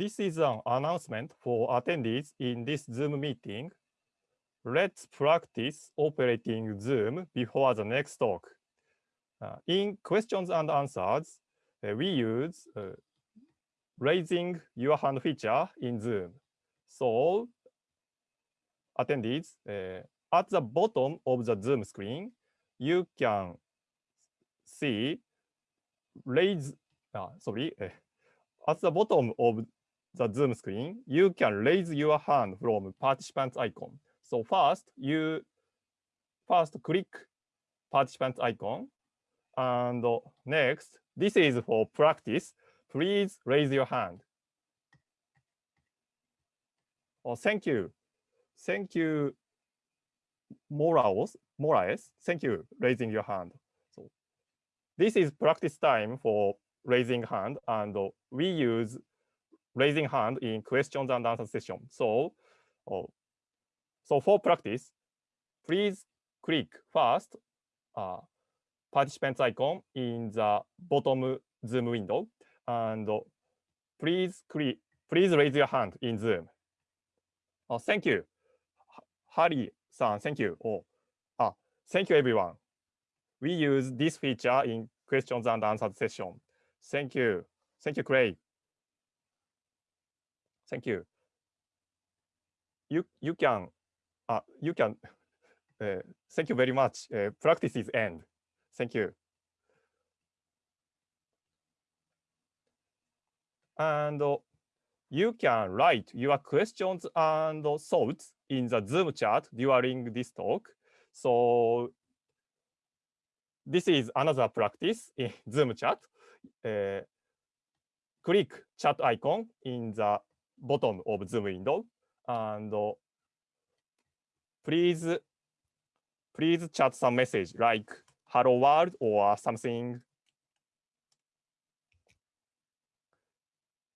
this is an announcement for attendees in this Zoom meeting. Let's practice operating Zoom before the next talk. Uh, in questions and answers, uh, we use uh, raising your hand feature in Zoom. So attendees, uh, at the bottom of the Zoom screen, you can see raise, uh, sorry, uh, at the bottom of the Zoom screen, you can raise your hand from participants icon. So first, you first click participant icon. And next, this is for practice. Please raise your hand. Oh, thank you. Thank you, Morales. Morales. Thank you, raising your hand. So this is practice time for raising hand, and we use raising hand in questions and answer session. So, oh, so for practice, please click first uh, participants icon in the bottom Zoom window, and please click, please raise your hand in Zoom. Oh, thank you, Harry-san. Thank you. Oh, ah, thank you, everyone. We use this feature in questions and answers session. Thank you. Thank you, Craig. Thank you. You you can uh, you can uh, thank you very much. Uh, end. Thank you. And uh, you can write your questions and thoughts in the Zoom chat during this talk. So this is another practice in Zoom chat. Uh, click chat icon in the bottom of Zoom window and please please chat some message like hello world or something.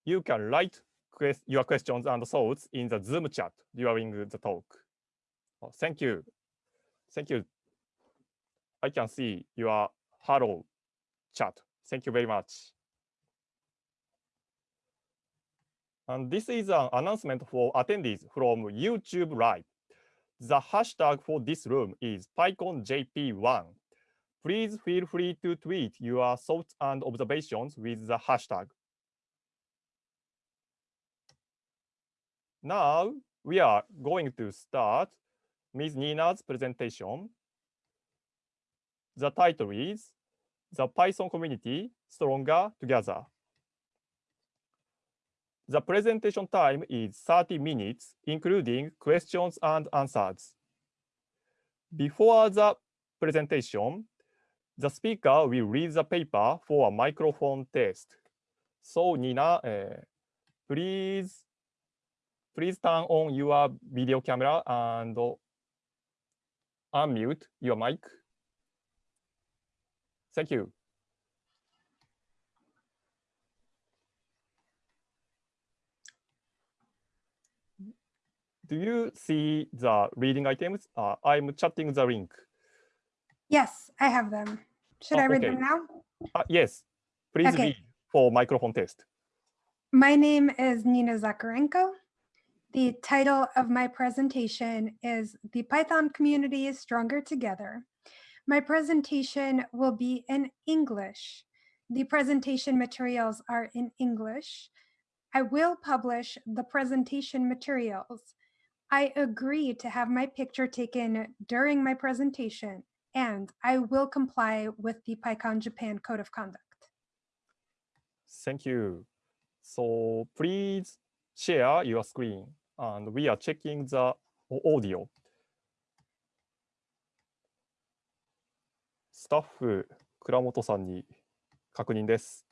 You can write quest your questions and thoughts in the Zoom chat during the talk. Oh, thank you. Thank you. I can see your hello chat. Thank you very much. And this is an announcement for attendees from YouTube Live. The hashtag for this room is PyConJP1. Please feel free to tweet your thoughts and observations with the hashtag. Now we are going to start Ms. Nina's presentation. The title is The Python Community Stronger Together. The presentation time is 30 minutes, including questions and answers. Before the presentation, the speaker will read the paper for a microphone test. So Nina, uh, please, please turn on your video camera and unmute your mic. Thank you. Do you see the reading items? Uh, I'm chatting the link. Yes, I have them. Should oh, I read okay. them now? Uh, yes, please okay. read for microphone test. My name is Nina Zakarenko. The title of my presentation is The Python Community is Stronger Together. My presentation will be in English. The presentation materials are in English. I will publish the presentation materials I agree to have my picture taken during my presentation, and I will comply with the PyCon Japan Code of Conduct. Thank you. So please share your screen, and we are checking the audio. スタッフ、倉本さんに確認です。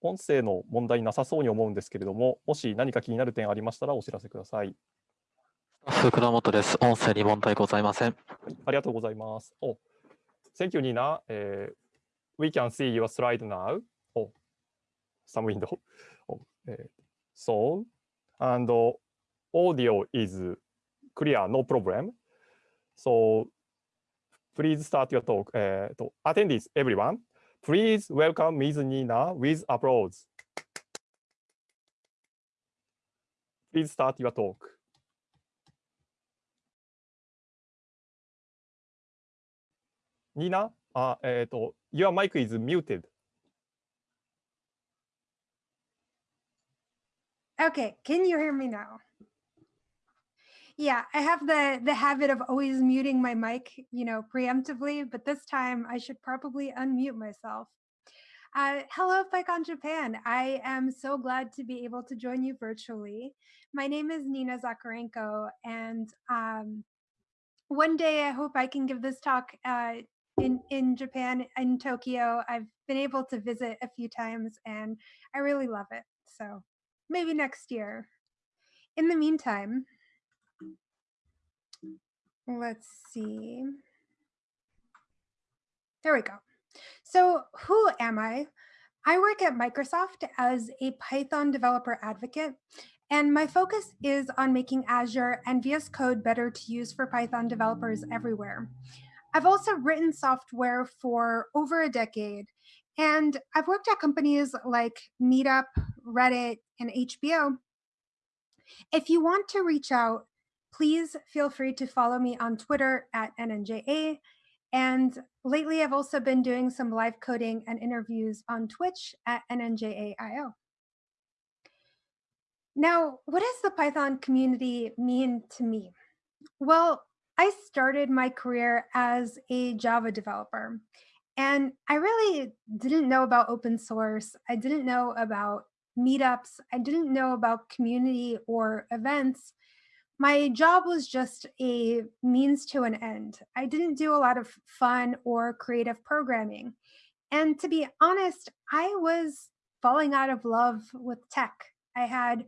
音声の問題なさそうに思うんですけれども、もし何か気になる点ありましたらお知らせください。倉本です。音声に問題ございません。ありがとうございます。Oh, thank you, Nina.、Uh, we can see your slide now. Oh, some window. Oh, uh, so, and audio is clear, no problem. So, please start your talk. Uh, to attendees, everyone, please welcome Ms. Nina with applause. please start your talk. Nina, uh, eh, your mic is muted. Okay, can you hear me now? Yeah, I have the, the habit of always muting my mic, you know, preemptively, but this time I should probably unmute myself. Uh, hello, PyCon Japan. I am so glad to be able to join you virtually. My name is Nina Zakarenko, and um, one day I hope I can give this talk uh, in, in Japan, in Tokyo. I've been able to visit a few times, and I really love it. So maybe next year. In the meantime, let's see. There we go. So who am I? I work at Microsoft as a Python developer advocate, and my focus is on making Azure and VS Code better to use for Python developers everywhere. I've also written software for over a decade, and I've worked at companies like Meetup, Reddit, and HBO. If you want to reach out, please feel free to follow me on Twitter at NNJA. And lately, I've also been doing some live coding and interviews on Twitch at NNJAIO. Now, what does the Python community mean to me? Well, I started my career as a Java developer, and I really didn't know about open source. I didn't know about meetups. I didn't know about community or events. My job was just a means to an end. I didn't do a lot of fun or creative programming. And to be honest, I was falling out of love with tech. I had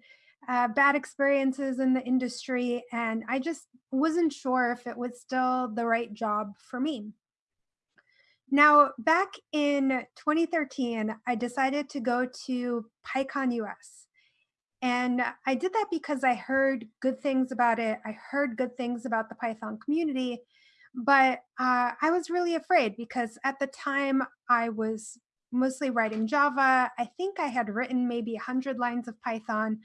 uh, bad experiences in the industry, and I just wasn't sure if it was still the right job for me. Now, back in 2013, I decided to go to PyCon US. And I did that because I heard good things about it. I heard good things about the Python community, but uh, I was really afraid because at the time I was mostly writing Java. I think I had written maybe 100 lines of Python.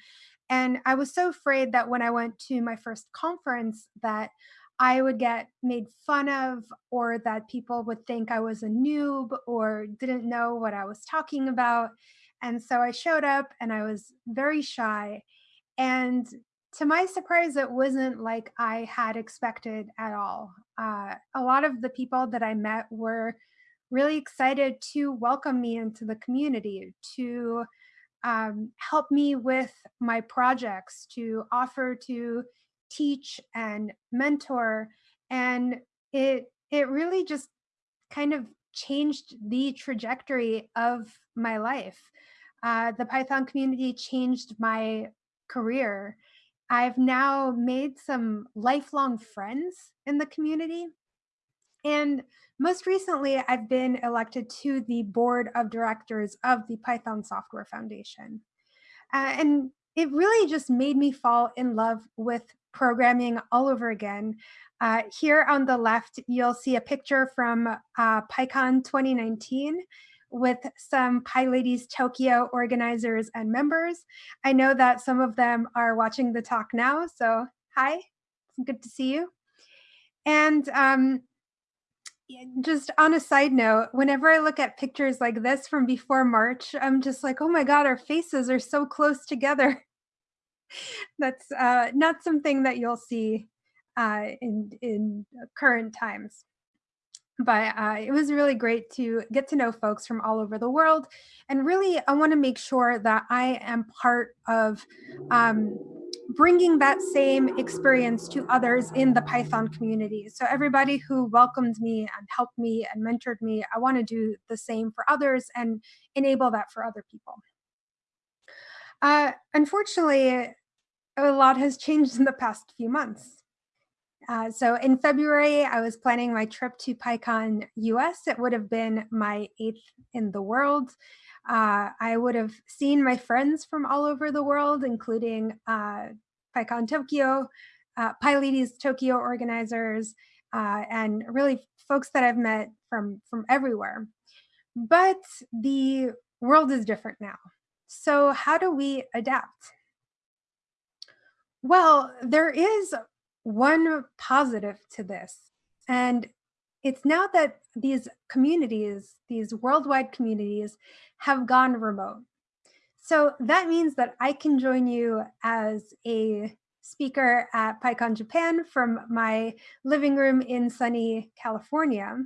And I was so afraid that when I went to my first conference that I would get made fun of or that people would think I was a noob or didn't know what I was talking about. And so I showed up and I was very shy. And to my surprise, it wasn't like I had expected at all. Uh, a lot of the people that I met were really excited to welcome me into the community, to um, help me with my projects, to offer to teach and mentor. And it, it really just kind of changed the trajectory of my life. Uh, the Python community changed my career. I've now made some lifelong friends in the community. And most recently, I've been elected to the board of directors of the Python Software Foundation. Uh, and it really just made me fall in love with programming all over again. Uh, here on the left, you'll see a picture from uh, PyCon 2019 with some PyLadies Tokyo organizers and members. I know that some of them are watching the talk now, so hi, good to see you. And um, just on a side note, whenever I look at pictures like this from before March, I'm just like, oh my God, our faces are so close together. That's uh, not something that you'll see uh, in, in current times but uh, it was really great to get to know folks from all over the world. And really, I want to make sure that I am part of um, bringing that same experience to others in the Python community. So everybody who welcomed me and helped me and mentored me, I want to do the same for others and enable that for other people. Uh, unfortunately, a lot has changed in the past few months. Uh, so in February, I was planning my trip to PyCon US. It would have been my eighth in the world. Uh, I would have seen my friends from all over the world, including uh, PyCon Tokyo, uh, PyLadies Tokyo organizers, uh, and really folks that I've met from, from everywhere. But the world is different now. So how do we adapt? Well, there is one positive to this, and it's now that these communities, these worldwide communities, have gone remote. So that means that I can join you as a speaker at PyCon Japan from my living room in sunny California.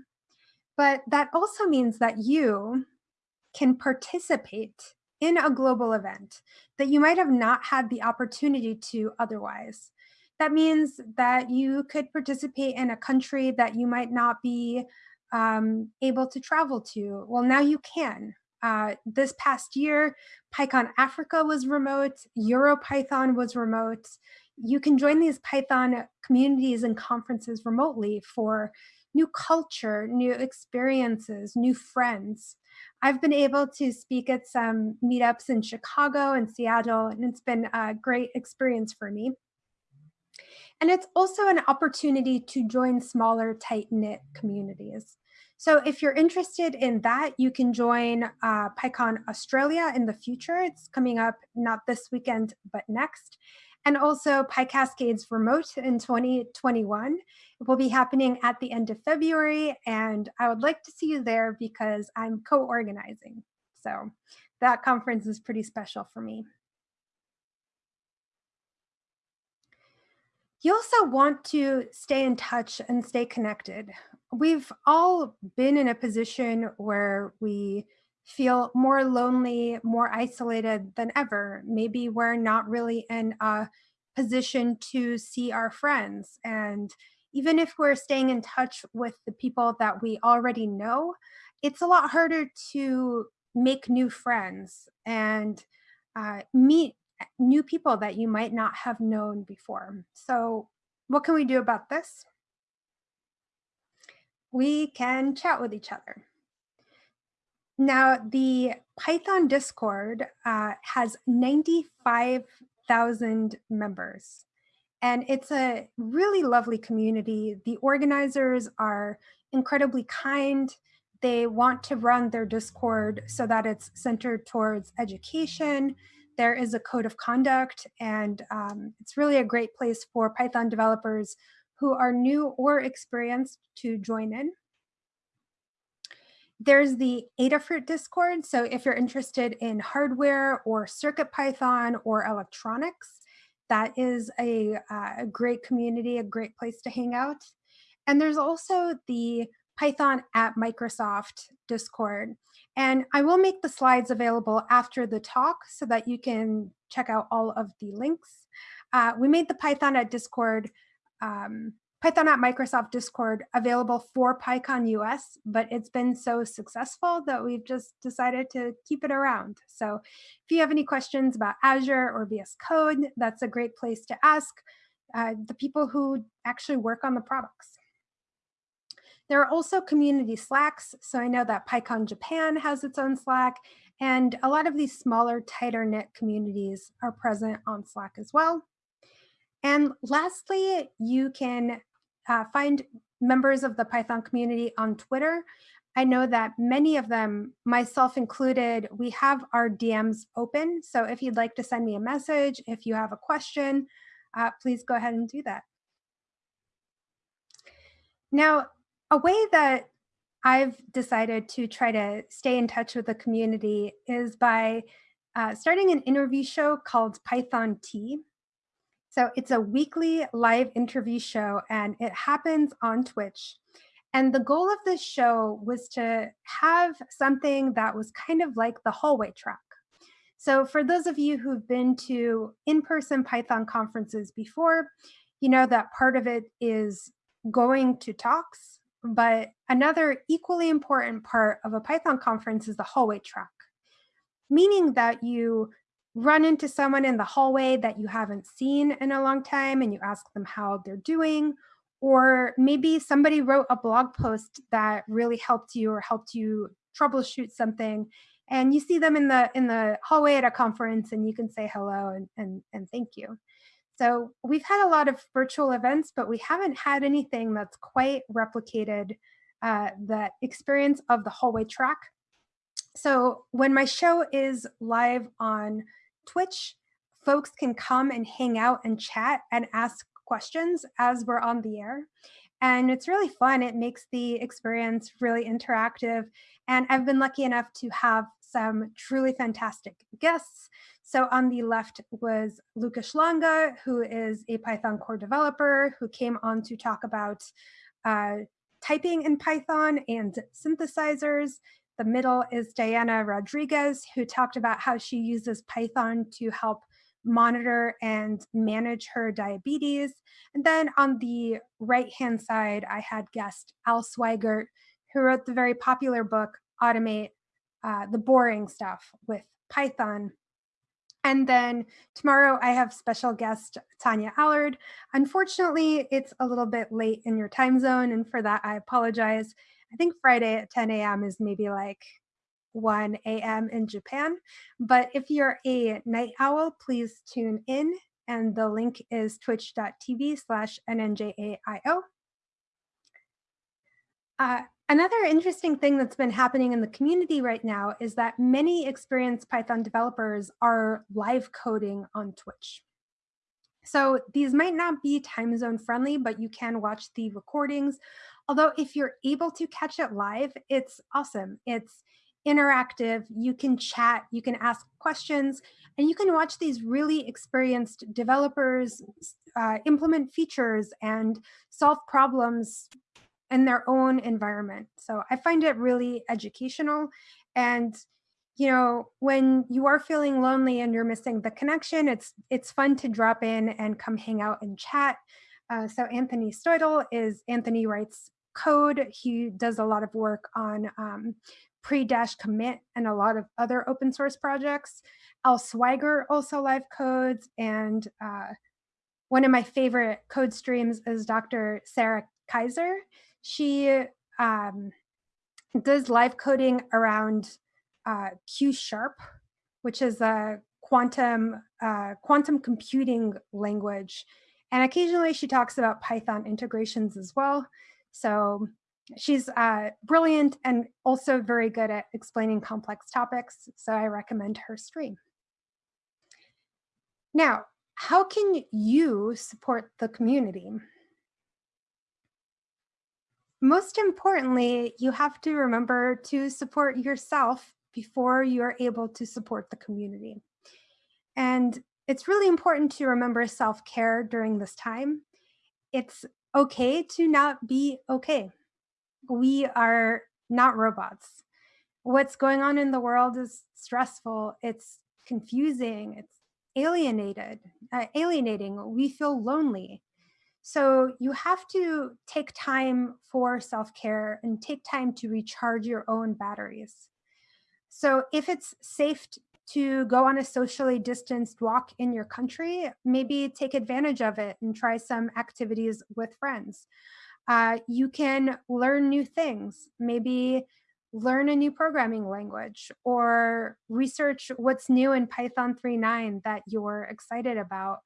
But that also means that you can participate in a global event that you might have not had the opportunity to otherwise. That means that you could participate in a country that you might not be um, able to travel to. Well, now you can. Uh, this past year, PyCon Africa was remote, EuroPython was remote. You can join these Python communities and conferences remotely for new culture, new experiences, new friends. I've been able to speak at some meetups in Chicago and Seattle, and it's been a great experience for me. And it's also an opportunity to join smaller, tight-knit communities. So if you're interested in that, you can join uh, PyCon Australia in the future. It's coming up not this weekend, but next. And also PyCascades Remote in 2021. It will be happening at the end of February, and I would like to see you there because I'm co-organizing. So that conference is pretty special for me. You also want to stay in touch and stay connected. We've all been in a position where we feel more lonely, more isolated than ever. Maybe we're not really in a position to see our friends. And even if we're staying in touch with the people that we already know, it's a lot harder to make new friends and uh, meet new people that you might not have known before. So what can we do about this? We can chat with each other. Now, the Python Discord uh, has 95,000 members, and it's a really lovely community. The organizers are incredibly kind. They want to run their Discord so that it's centered towards education, there is a code of conduct and um, it's really a great place for Python developers who are new or experienced to join in. There's the Adafruit Discord. So if you're interested in hardware or circuit Python or electronics, that is a, uh, a great community, a great place to hang out. And there's also the Python at Microsoft Discord. And I will make the slides available after the talk so that you can check out all of the links. Uh, we made the Python at Discord, um, Python at Microsoft Discord available for PyCon US, but it's been so successful that we've just decided to keep it around. So if you have any questions about Azure or VS Code, that's a great place to ask uh, the people who actually work on the products. There are also community Slacks. So I know that PyCon Japan has its own Slack, and a lot of these smaller, tighter knit communities are present on Slack as well. And lastly, you can uh, find members of the Python community on Twitter. I know that many of them, myself included, we have our DMs open. So if you'd like to send me a message, if you have a question, uh, please go ahead and do that. Now, a way that I've decided to try to stay in touch with the community is by uh, starting an interview show called Python Tea. So it's a weekly live interview show and it happens on Twitch. And the goal of this show was to have something that was kind of like the hallway track. So for those of you who've been to in-person Python conferences before, you know that part of it is going to talks but another equally important part of a Python conference is the hallway track, meaning that you run into someone in the hallway that you haven't seen in a long time and you ask them how they're doing, or maybe somebody wrote a blog post that really helped you or helped you troubleshoot something and you see them in the in the hallway at a conference and you can say hello and, and, and thank you. So we've had a lot of virtual events, but we haven't had anything that's quite replicated uh, the experience of the hallway track. So when my show is live on Twitch, folks can come and hang out and chat and ask questions as we're on the air. And it's really fun. It makes the experience really interactive. And I've been lucky enough to have some truly fantastic guests. So on the left was Łukasz Langa, who is a Python core developer who came on to talk about uh, typing in Python and synthesizers. The middle is Diana Rodriguez, who talked about how she uses Python to help monitor and manage her diabetes. And then on the right-hand side, I had guest Al Sweigart, who wrote the very popular book, Automate uh, the Boring Stuff with Python. And then tomorrow I have special guest Tania Allard. Unfortunately, it's a little bit late in your time zone, and for that I apologize. I think Friday at 10 a.m. is maybe like 1 a.m. in Japan. But if you're a night owl, please tune in. And the link is twitch.tv slash nnjaio. Uh, another interesting thing that's been happening in the community right now is that many experienced Python developers are live coding on Twitch. So these might not be time zone friendly, but you can watch the recordings. Although if you're able to catch it live, it's awesome. It's interactive, you can chat, you can ask questions, and you can watch these really experienced developers uh, implement features and solve problems in their own environment. So I find it really educational. And you know, when you are feeling lonely and you're missing the connection, it's it's fun to drop in and come hang out and chat. Uh, so Anthony Sottile is Anthony writes code. He does a lot of work on um, pre-dash commit and a lot of other open source projects. Al Sweigart also live codes and uh, one of my favorite code streams is Dr. Sarah Kaiser. She um, does live coding around uh, Q sharp, which is a quantum uh, quantum computing language. And occasionally she talks about Python integrations as well. So she's uh, brilliant and also very good at explaining complex topics. So I recommend her stream. Now, how can you support the community? Most importantly, you have to remember to support yourself before you're able to support the community. And it's really important to remember self-care during this time. It's okay to not be okay we are not robots. What's going on in the world is stressful. It's confusing. It's alienated, uh, alienating. We feel lonely. So you have to take time for self-care and take time to recharge your own batteries. So if it's safe to go on a socially distanced walk in your country, maybe take advantage of it and try some activities with friends. Uh, you can learn new things, maybe learn a new programming language or research what's new in Python 3.9 that you're excited about,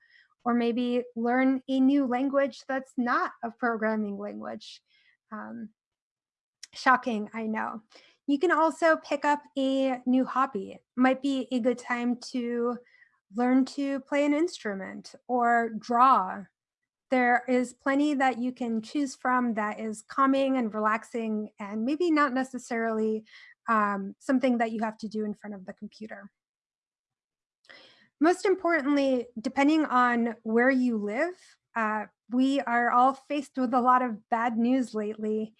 or maybe learn a new language that's not a programming language. Um, shocking, I know. You can also pick up a new hobby. Might be a good time to learn to play an instrument or draw there is plenty that you can choose from that is calming and relaxing and maybe not necessarily um, something that you have to do in front of the computer. Most importantly, depending on where you live, uh, we are all faced with a lot of bad news lately.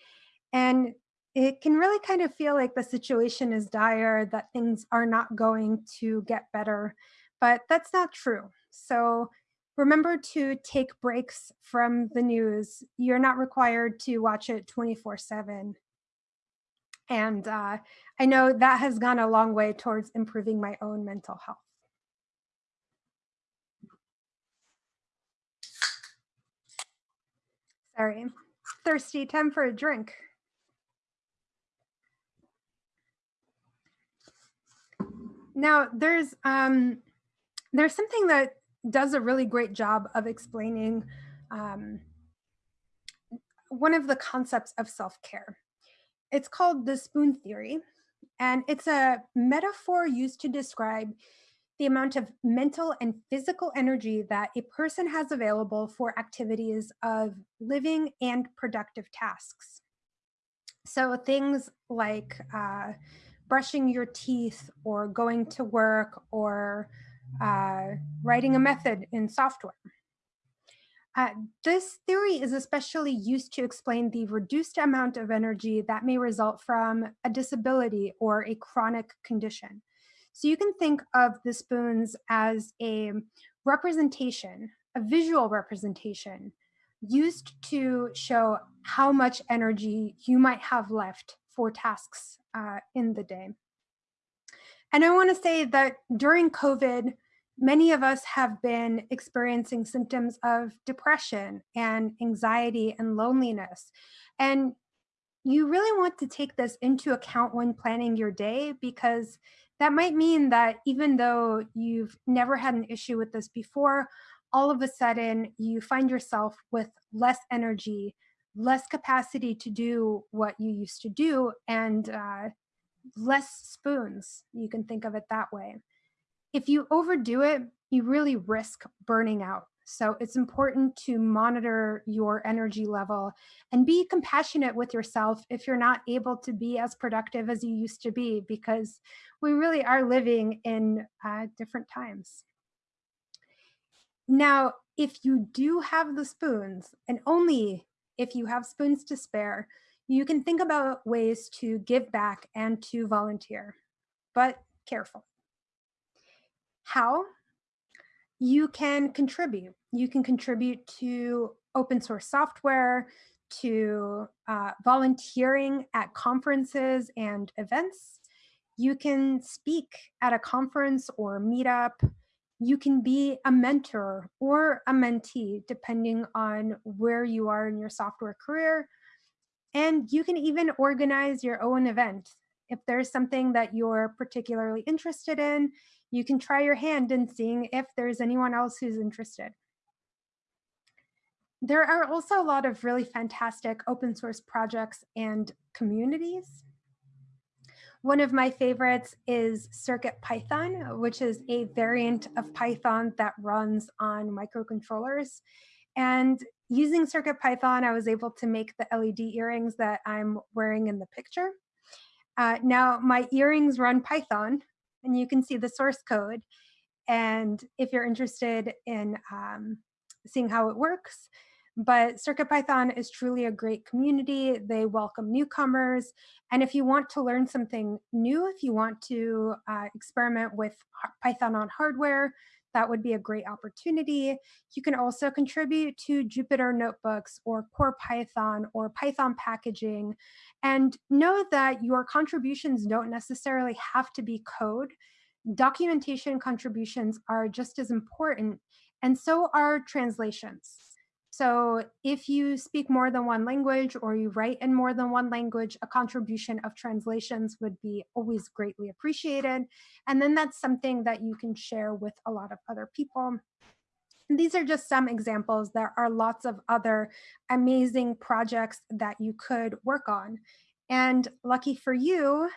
And it can really kind of feel like the situation is dire, that things are not going to get better, but that's not true. So remember to take breaks from the news. You're not required to watch it 24 7. And uh, I know that has gone a long way towards improving my own mental health. Sorry, thirsty, time for a drink. Now there's um, there's something that does a really great job of explaining um, one of the concepts of self-care. It's called the spoon theory, and it's a metaphor used to describe the amount of mental and physical energy that a person has available for activities of living and productive tasks. So things like uh, brushing your teeth or going to work or uh, writing a method in software. Uh, this theory is especially used to explain the reduced amount of energy that may result from a disability or a chronic condition. So you can think of the spoons as a representation, a visual representation used to show how much energy you might have left for tasks uh, in the day. And I wanna say that during COVID, many of us have been experiencing symptoms of depression and anxiety and loneliness. And you really want to take this into account when planning your day because that might mean that even though you've never had an issue with this before, all of a sudden you find yourself with less energy, less capacity to do what you used to do, and uh, less spoons. You can think of it that way. If you overdo it, you really risk burning out. So it's important to monitor your energy level and be compassionate with yourself if you're not able to be as productive as you used to be, because we really are living in uh, different times. Now, if you do have the spoons, and only if you have spoons to spare, you can think about ways to give back and to volunteer, but careful. How? You can contribute. You can contribute to open source software, to uh, volunteering at conferences and events. You can speak at a conference or meetup. You can be a mentor or a mentee, depending on where you are in your software career. And you can even organize your own event. If there's something that you're particularly interested in, you can try your hand in seeing if there's anyone else who's interested. There are also a lot of really fantastic open source projects and communities. One of my favorites is Circuit Python, which is a variant of Python that runs on microcontrollers. And using Circuit Python, I was able to make the LED earrings that I'm wearing in the picture. Uh, now, my earrings run Python, and you can see the source code. And if you're interested in um, seeing how it works, but CircuitPython is truly a great community. They welcome newcomers. And if you want to learn something new, if you want to uh, experiment with Python on hardware, that would be a great opportunity. You can also contribute to Jupyter notebooks or Core Python or Python packaging. And know that your contributions don't necessarily have to be code. Documentation contributions are just as important, and so are translations. So if you speak more than one language or you write in more than one language, a contribution of translations would be always greatly appreciated. And then that's something that you can share with a lot of other people. And these are just some examples. There are lots of other amazing projects that you could work on. And lucky for you,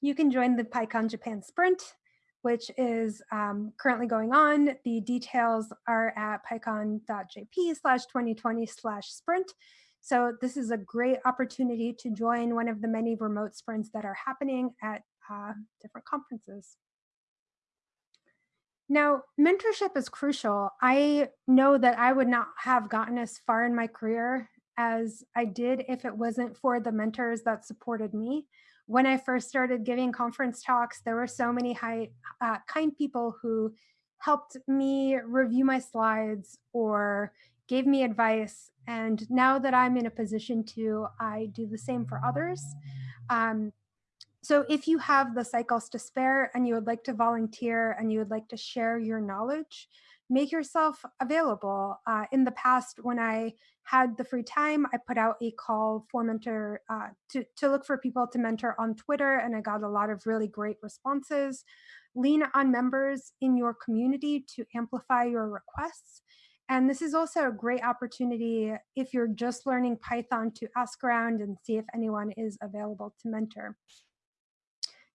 you can join the PyCon Japan Sprint which is um, currently going on. The details are at pycon.jp slash 2020 slash sprint. So this is a great opportunity to join one of the many remote sprints that are happening at uh, different conferences. Now, mentorship is crucial. I know that I would not have gotten as far in my career as I did if it wasn't for the mentors that supported me when I first started giving conference talks, there were so many high, uh, kind people who helped me review my slides or gave me advice. And now that I'm in a position to, I do the same for others. Um, so if you have the cycles to spare and you would like to volunteer and you would like to share your knowledge, make yourself available. Uh, in the past, when I had the free time, I put out a call for mentor uh, to, to look for people to mentor on Twitter, and I got a lot of really great responses. Lean on members in your community to amplify your requests. And this is also a great opportunity if you're just learning Python to ask around and see if anyone is available to mentor.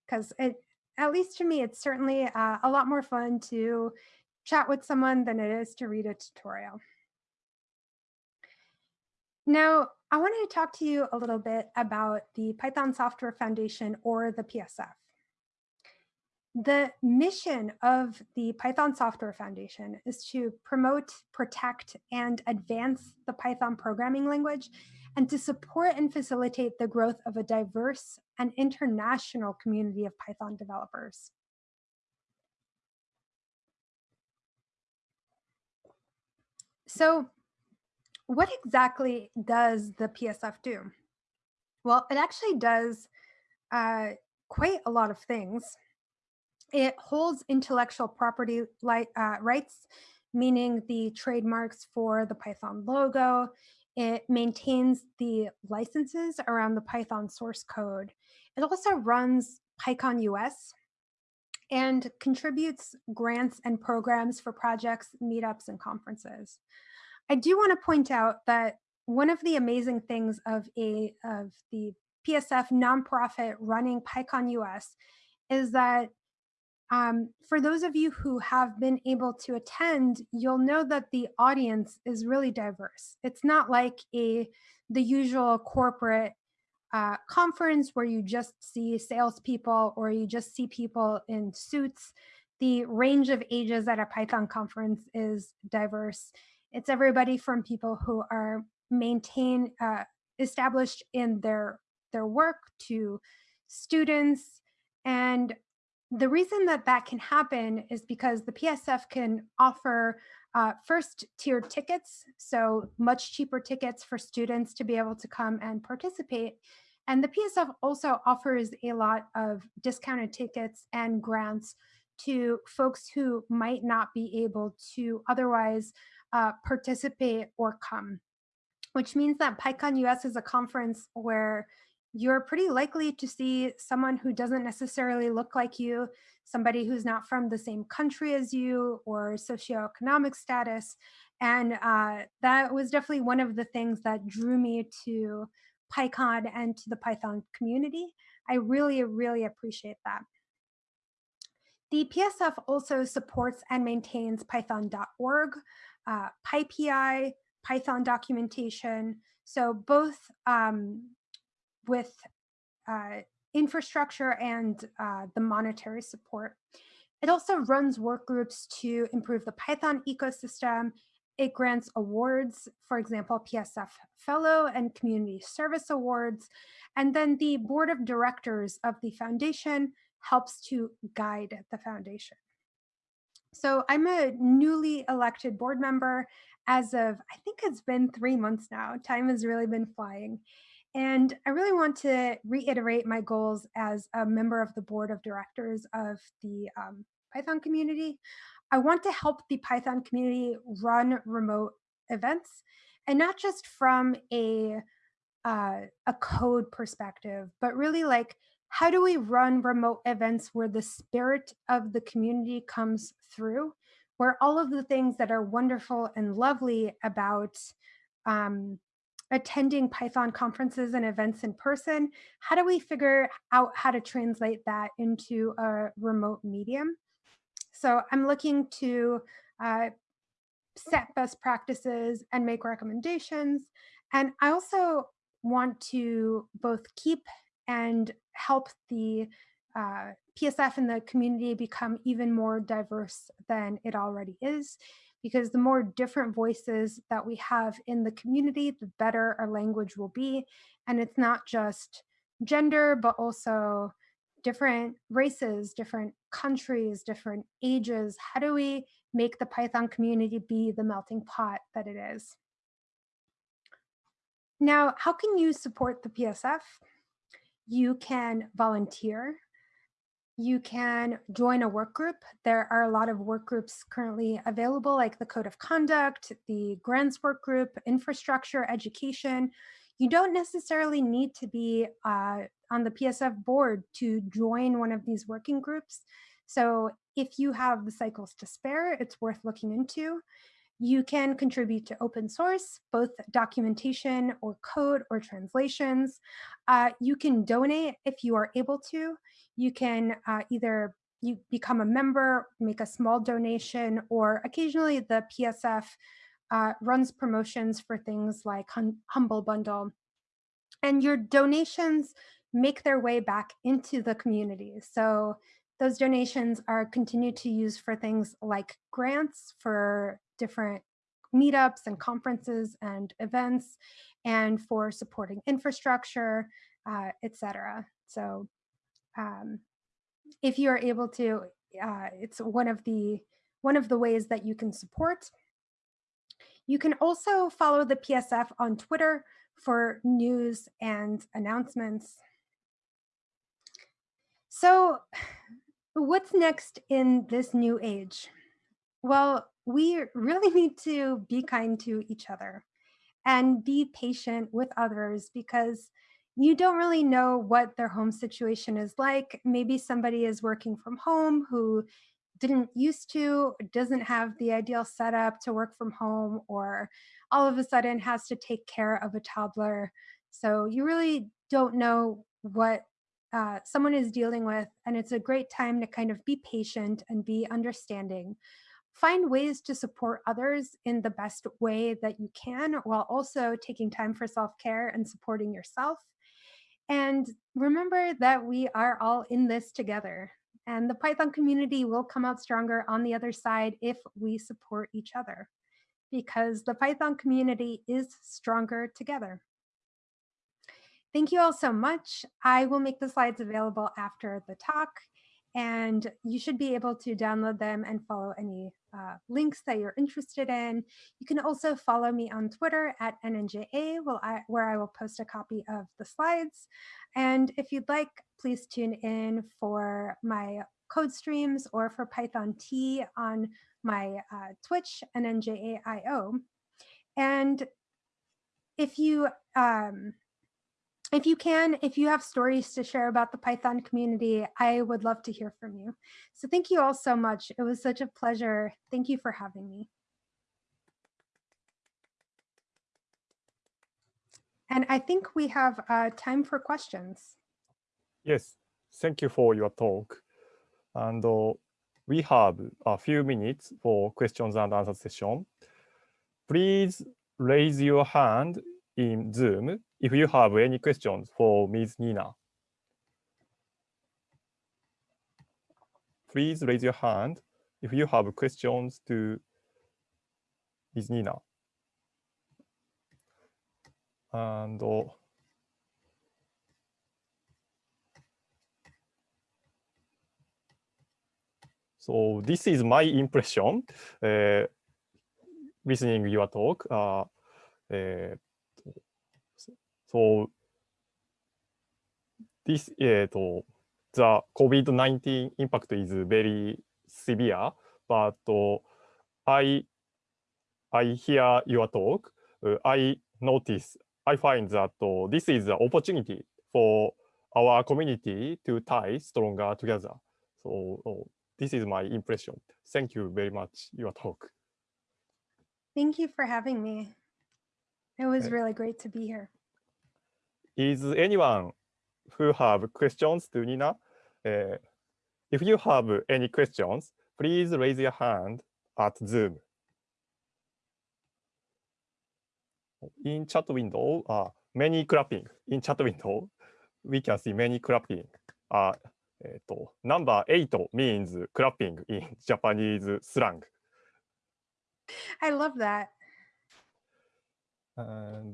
Because at least to me, it's certainly uh, a lot more fun to chat with someone than it is to read a tutorial. Now, I wanted to talk to you a little bit about the Python Software Foundation or the PSF. The mission of the Python Software Foundation is to promote, protect, and advance the Python programming language and to support and facilitate the growth of a diverse and international community of Python developers. So what exactly does the PSF do? Well, it actually does uh, quite a lot of things. It holds intellectual property uh, rights, meaning the trademarks for the Python logo. It maintains the licenses around the Python source code. It also runs PyCon US and contributes grants and programs for projects, meetups, and conferences. I do want to point out that one of the amazing things of a of the PSF nonprofit running PyCon US is that um, for those of you who have been able to attend, you'll know that the audience is really diverse. It's not like a the usual corporate uh, conference where you just see salespeople or you just see people in suits. The range of ages at a Python conference is diverse. It's everybody from people who are maintain uh, established in their their work to students and the reason that that can happen is because the PSF can offer uh, first tier tickets, so much cheaper tickets for students to be able to come and participate. And the PSF also offers a lot of discounted tickets and grants to folks who might not be able to otherwise uh, participate or come, which means that PyCon US is a conference where you're pretty likely to see someone who doesn't necessarily look like you, somebody who's not from the same country as you or socioeconomic status. And uh, that was definitely one of the things that drew me to PyCon and to the Python community. I really, really appreciate that. The PSF also supports and maintains python.org, uh, PyPI, Python documentation. So both um, with uh, infrastructure and uh, the monetary support. It also runs work groups to improve the Python ecosystem. It grants awards, for example, PSF Fellow and Community Service Awards. And then the board of directors of the foundation helps to guide the foundation. So I'm a newly elected board member as of, I think it's been three months now. Time has really been flying. And I really want to reiterate my goals as a member of the board of directors of the um, Python community. I want to help the Python community run remote events and not just from a uh, a code perspective, but really like how do we run remote events where the spirit of the community comes through, where all of the things that are wonderful and lovely about um, attending Python conferences and events in person, how do we figure out how to translate that into a remote medium? So I'm looking to uh, set best practices and make recommendations. And I also want to both keep and help the uh, PSF and the community become even more diverse than it already is because the more different voices that we have in the community, the better our language will be. And it's not just gender, but also different races, different countries, different ages. How do we make the Python community be the melting pot that it is? Now, how can you support the PSF? You can volunteer you can join a work group. There are a lot of work groups currently available, like the Code of Conduct, the Grants Work Group, Infrastructure, Education. You don't necessarily need to be uh, on the PSF board to join one of these working groups. So if you have the cycles to spare, it's worth looking into. You can contribute to open source, both documentation or code or translations. Uh, you can donate if you are able to. You can uh, either you become a member, make a small donation, or occasionally the PSF uh, runs promotions for things like hum Humble Bundle. And your donations make their way back into the community. So those donations are continued to use for things like grants for different meetups and conferences and events and for supporting infrastructure, uh, etc. So um, if you are able to, uh, it's one of the one of the ways that you can support. You can also follow the PSF on Twitter for news and announcements. So what's next in this new age? Well, we really need to be kind to each other and be patient with others because you don't really know what their home situation is like. Maybe somebody is working from home who didn't used to, doesn't have the ideal setup to work from home, or all of a sudden has to take care of a toddler. So you really don't know what uh, someone is dealing with. And it's a great time to kind of be patient and be understanding find ways to support others in the best way that you can while also taking time for self-care and supporting yourself. And remember that we are all in this together. And the Python community will come out stronger on the other side if we support each other because the Python community is stronger together. Thank you all so much. I will make the slides available after the talk and you should be able to download them and follow any uh, links that you're interested in. You can also follow me on Twitter at NNJA, where I will post a copy of the slides. And if you'd like, please tune in for my code streams or for Python T on my uh, Twitch, NNJAIO. And if you um, if you can, if you have stories to share about the Python community, I would love to hear from you. So thank you all so much. It was such a pleasure. Thank you for having me. And I think we have uh, time for questions. Yes, thank you for your talk. And uh, we have a few minutes for questions and answer session. Please raise your hand in Zoom if you have any questions for Ms. Nina. Please raise your hand if you have questions to Ms. Nina. And uh, so this is my impression uh, listening your talk. Uh, uh, so this, uh, the COVID-19 impact is very severe, but uh, I, I hear your talk. Uh, I notice, I find that uh, this is an opportunity for our community to tie stronger together. So uh, this is my impression. Thank you very much, your talk. Thank you for having me. It was really great to be here. Is anyone who have questions to Nina? Uh, if you have any questions, please raise your hand at Zoom. In chat window, uh, many clapping. In chat window, we can see many clapping. Uh, えっと、number 8 means clapping in Japanese slang. I love that. And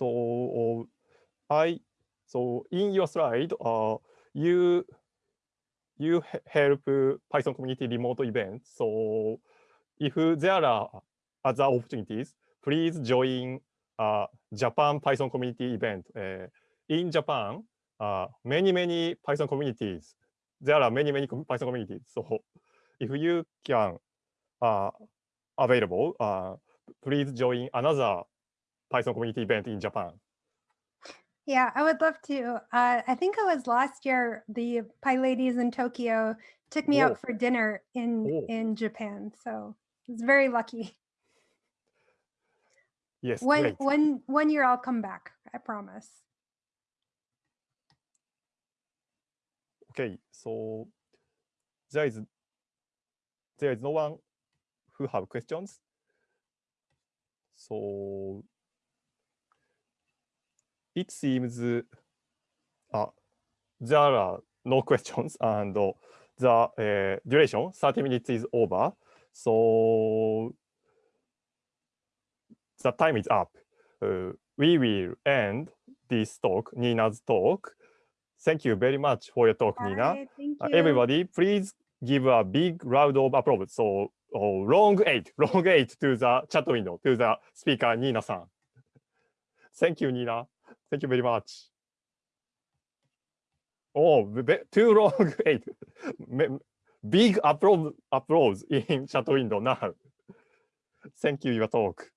So I so in your slide, uh, you you help Python community remote events. So if there are other opportunities, please join uh, Japan Python community event. Uh, in Japan, uh, many, many Python communities. There are many, many Python communities. So if you can uh, available, uh, please join another Python community event in Japan. Yeah, I would love to. Uh, I think it was last year, the PyLadies in Tokyo took me Whoa. out for dinner in, in Japan. So I was very lucky. Yes, One, great. one, one year I'll come back, I promise. Okay, so there is there is no one who have questions. So it seems uh, there are no questions and uh, the uh, duration 30 minutes is over. So the time is up. Uh, we will end this talk, Nina's talk. Thank you very much for your talk, Nina. Bye, Thank Uh, you. everybody, please give a big round of applause. So, oh, long eight, long eight to the chat window, to the speaker, Nina san. Thank you, Nina. Thank you very much. Oh, too long eight. Big applause, applause in chat window now. Thank you, your talk.